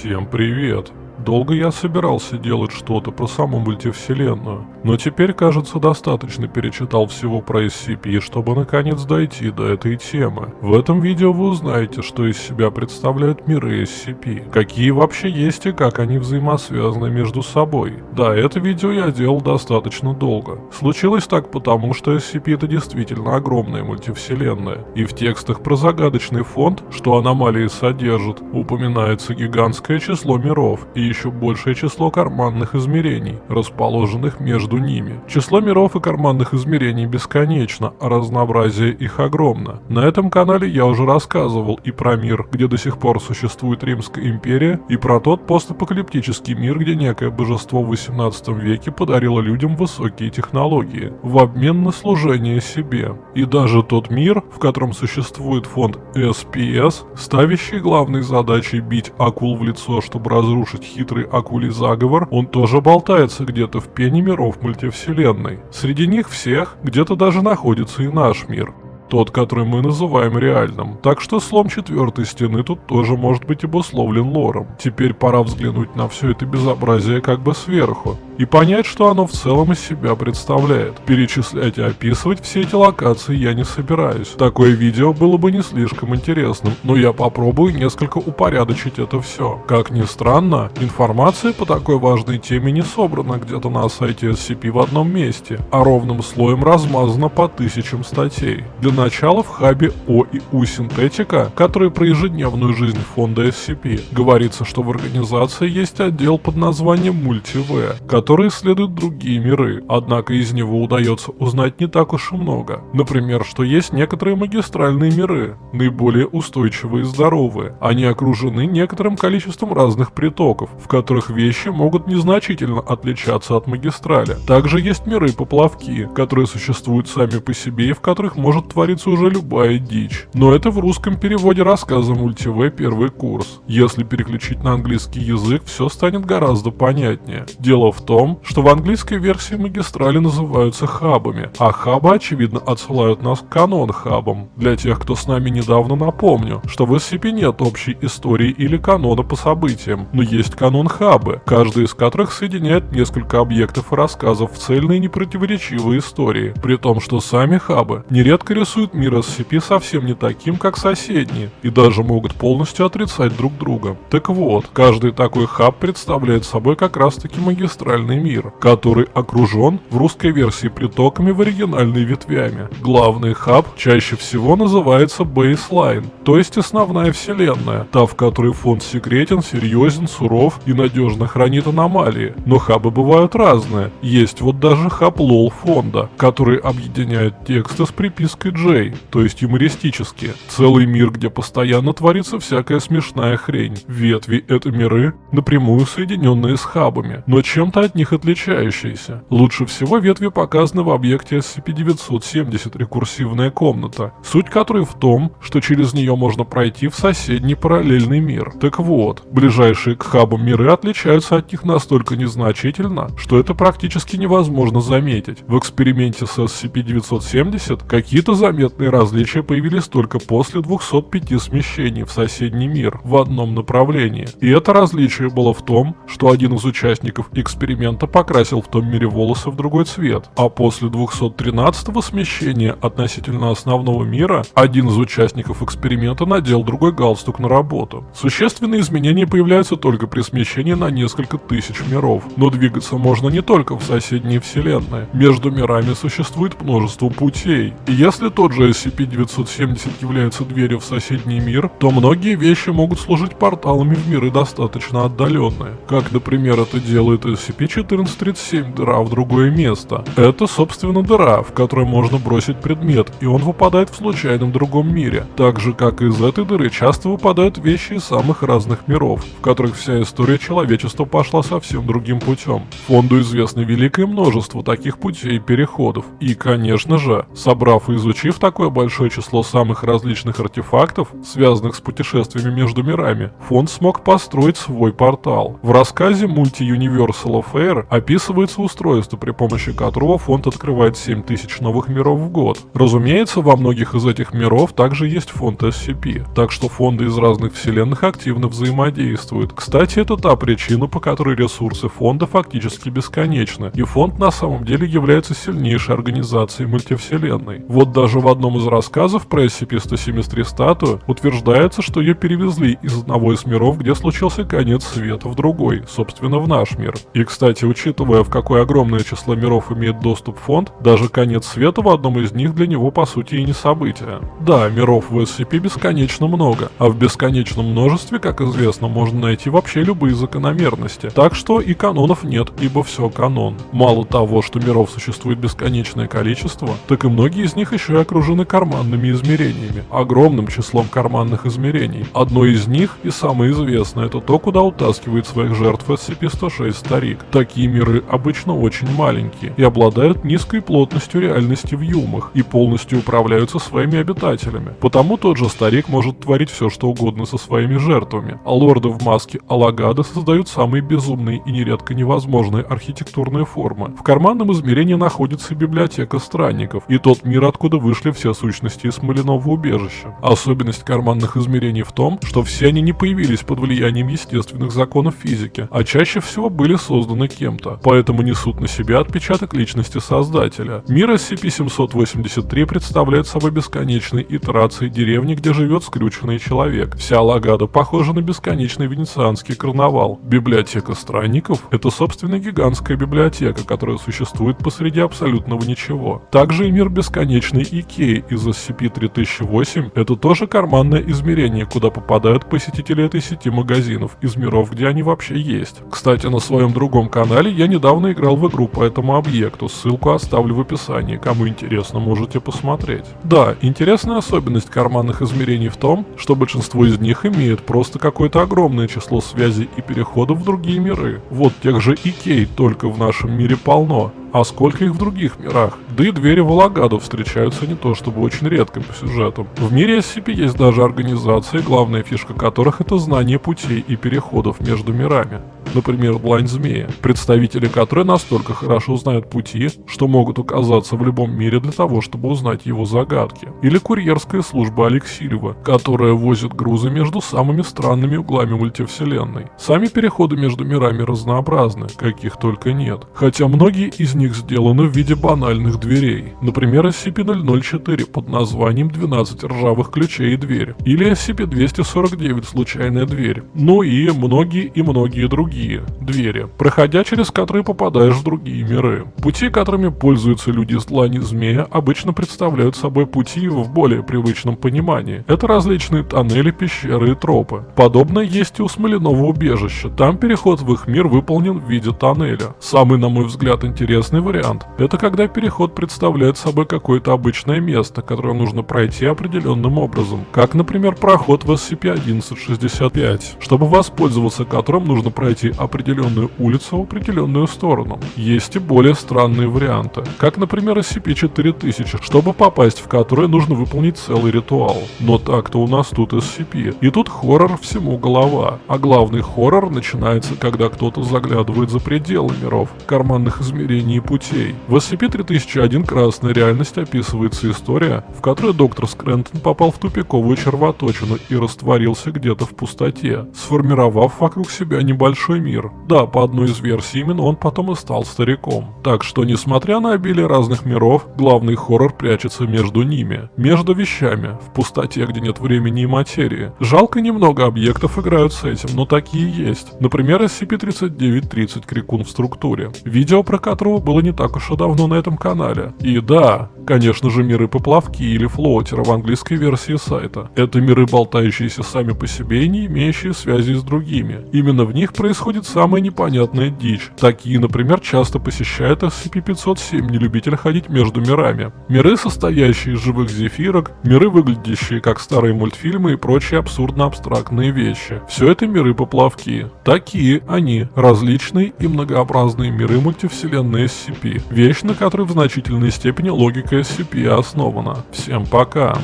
Всем привет! Долго я собирался делать что-то про саму мультивселенную, но теперь, кажется, достаточно перечитал всего про SCP, чтобы наконец дойти до этой темы. В этом видео вы узнаете, что из себя представляют миры SCP, какие вообще есть и как они взаимосвязаны между собой. Да, это видео я делал достаточно долго. Случилось так потому, что SCP это действительно огромная мультивселенная, и в текстах про загадочный фонд, что аномалии содержат, упоминается гигантское число миров и еще большее число карманных измерений, расположенных между ними. Число миров и карманных измерений бесконечно, а разнообразие их огромно. На этом канале я уже рассказывал и про мир, где до сих пор существует Римская империя, и про тот постапокалиптический мир, где некое божество в 18 веке подарило людям высокие технологии в обмен на служение себе. И даже тот мир, в котором существует фонд SPS, ставящий главной задачей бить акул в лицо, чтобы разрушить хитрый акулий заговор, он тоже болтается где-то в пене миров мультивселенной. Среди них всех где-то даже находится и наш мир. Тот, который мы называем реальным. Так что слом четвертой стены тут тоже может быть обусловлен лором. Теперь пора взглянуть на все это безобразие как бы сверху и понять, что оно в целом из себя представляет. Перечислять и описывать все эти локации я не собираюсь. Такое видео было бы не слишком интересным, но я попробую несколько упорядочить это все. Как ни странно, информация по такой важной теме не собрана где-то на сайте SCP в одном месте, а ровным слоем размазана по тысячам статей. Для начала в хабе О и У синтетика, который про ежедневную жизнь фонда SCP, говорится, что в организации есть отдел под названием Multi-V, который исследует другие миры, однако из него удается узнать не так уж и много. Например, что есть некоторые магистральные миры, наиболее устойчивые и здоровые. Они окружены некоторым количеством разных притоков, в которых вещи могут незначительно отличаться от магистрали. Также есть миры-поплавки, которые существуют сами по себе и в которых может твориться уже любая дичь. Но это в русском переводе рассказа мультиве первый курс. Если переключить на английский язык, все станет гораздо понятнее. Дело в том, что в английской версии магистрали называются хабами, а хабы, очевидно, отсылают нас к канон-хабам. Для тех, кто с нами недавно напомню, что в SCP нет общей истории или канона по событиям, но есть канон-хабы, каждый из которых соединяет несколько объектов и рассказов в цельные непротиворечивые истории, при том, что сами хабы нередко рисуют мир SCP совсем не таким, как соседние, и даже могут полностью отрицать друг друга. Так вот, каждый такой хаб представляет собой как раз таки магистральный мир, который окружен в русской версии притоками в оригинальной ветвями. Главный хаб чаще всего называется Baseline, то есть основная вселенная, та в которой фонд секретен, серьезен, суров и надежно хранит аномалии. Но хабы бывают разные. Есть вот даже хаб LOL фонда, который объединяет тексты с припиской J, то есть юмористические. Целый мир, где постоянно творится всякая смешная хрень. Ветви — это миры, напрямую соединенные с хабами, но чем-то от них отличающиеся. Лучше всего ветви показаны в объекте SCP-970 рекурсивная комната, суть которой в том, что через нее можно пройти в соседний параллельный мир. Так вот, ближайшие к хабам миры отличаются от них настолько незначительно, что это практически невозможно заметить. В эксперименте с SCP-970 какие-то заметные различия появились только после 205 смещений в соседний мир в одном направлении. И это различие было в том, что один из участников эксперимента покрасил в том мире волосы в другой цвет, а после 213-го смещения относительно основного мира один из участников эксперимента надел другой галстук на работу. Существенные изменения появляются только при смещении на несколько тысяч миров, но двигаться можно не только в соседние вселенные. Между мирами существует множество путей, и если тот же SCP-970 является дверью в соседний мир, то многие вещи могут служить порталами в миры достаточно отдаленные, как, например, это делает SCP-4 1437 дыра в другое место. Это, собственно, дыра, в которой можно бросить предмет, и он выпадает в случайном другом мире. Так же, как из этой дыры часто выпадают вещи из самых разных миров, в которых вся история человечества пошла совсем другим путем. Фонду известно великое множество таких путей и переходов. И, конечно же, собрав и изучив Получив такое большое число самых различных артефактов, связанных с путешествиями между мирами, фонд смог построить свой портал. В рассказе Multi-Universal Affair описывается устройство, при помощи которого фонд открывает 7000 новых миров в год. Разумеется, во многих из этих миров также есть фонд SCP, так что фонды из разных вселенных активно взаимодействуют. Кстати, это та причина, по которой ресурсы фонда фактически бесконечны, и фонд на самом деле является сильнейшей организацией мультивселенной. Вот даже в одном из рассказов про SCP-173 статую утверждается, что ее перевезли из одного из миров, где случился конец света, в другой, собственно в наш мир. И кстати, учитывая в какое огромное число миров имеет доступ фонд, даже конец света в одном из них для него по сути и не событие. Да, миров в SCP бесконечно много, а в бесконечном множестве, как известно, можно найти вообще любые закономерности. Так что и канонов нет, ибо все канон. Мало того, что миров существует бесконечное количество, так и многие из них еще и окружены карманными измерениями, огромным числом карманных измерений. Одно из них и самое известное это то, куда утаскивает своих жертв SCP-106 Старик. Такие миры обычно очень маленькие и обладают низкой плотностью реальности в юмах и полностью управляются своими обитателями. Потому тот же Старик может творить все что угодно со своими жертвами, а лорды в маске Алагада создают самые безумные и нередко невозможные архитектурные формы. В карманном измерении находится библиотека странников и тот мир, откуда вышли все сущности из Малинового убежища. Особенность карманных измерений в том, что все они не появились под влиянием естественных законов физики, а чаще всего были созданы кем-то, поэтому несут на себя отпечаток личности создателя. Мир SCP-783 представляет собой бесконечные итерации деревни, где живет скрюченный человек. Вся Лагада похожа на бесконечный венецианский карнавал. Библиотека странников — это, собственно, гигантская библиотека, которая существует посреди абсолютного ничего. Также и мир бесконечный Икеи из SCP-3008 — это тоже карманное измерение, куда попадают посетители этой сети магазинов из миров, где они вообще есть. Кстати, на своем другом канале я недавно играл в игру по этому объекту, ссылку оставлю в описании, кому интересно, можете посмотреть. Да, интересная особенность карманных измерений в том, что большинство из них имеет просто какое-то огромное число связей и переходов в другие миры. Вот тех же Икей только в нашем мире полно, а сколько их в других мирах? Да и двери в встречаются не то чтобы очень редко по сюжетам. В мире SCP есть даже организации, главная фишка которых это знание путей и переходов между мирами. Например, Длань Змея, представители которой настолько хорошо знают пути, что могут оказаться в любом мире для того, чтобы узнать его загадки. Или курьерская служба Алексеева, которая возит грузы между самыми странными углами мультивселенной. Сами переходы между мирами разнообразны, каких только нет. Хотя многие из них сделаны в виде банальных дверей. Например, SCP-004 под названием 12 ржавых ключей и дверь. Или SCP-249 случайная дверь. Ну и многие и многие другие двери, проходя через которые попадаешь в другие миры. Пути, которыми пользуются люди из длани змея, обычно представляют собой пути в более привычном понимании. Это различные тоннели, пещеры и тропы. Подобное есть и у Смоляного убежища. Там переход в их мир выполнен в виде тоннеля. Самый, на мой взгляд, интересный вариант – это когда переход представляет собой какое-то обычное место, которое нужно пройти определенным образом. Как, например, проход в SCP-1165, чтобы воспользоваться которым нужно пройти определенную улицу в определенную сторону. Есть и более странные варианты, как, например, SCP-4000, чтобы попасть в который нужно выполнить целый ритуал. Но так-то у нас тут SCP. И тут хоррор всему голова. А главный хоррор начинается, когда кто-то заглядывает за пределы миров, карманных измерений и путей. В SCP-3001 «Красная реальность» описывается история, в которой доктор Скрентон попал в тупиковую червоточину и растворился где-то в пустоте, сформировав вокруг себя небольшой мир. Да, по одной из версий именно он потом и стал стариком. Так что, несмотря на обилие разных миров, главный хоррор прячется между ними, между вещами, в пустоте, где нет времени и материи. Жалко немного объектов играют с этим, но такие есть. Например, SCP-3930 Крикун в структуре, видео про которого было не так уж и давно на этом канале. И да, конечно же миры поплавки или флоутера в английской версии сайта. Это миры, болтающиеся сами по себе и не имеющие связи с другими. Именно в них происходит происходит самая непонятная дичь. Такие, например, часто посещают SCP-507, не любитель ходить между мирами. Миры, состоящие из живых зефирок, миры, выглядящие как старые мультфильмы и прочие абсурдно-абстрактные вещи. Все это миры-поплавки. Такие они, различные и многообразные миры мультивселенной SCP. Вещь, на которой в значительной степени логика SCP основана. Всем пока.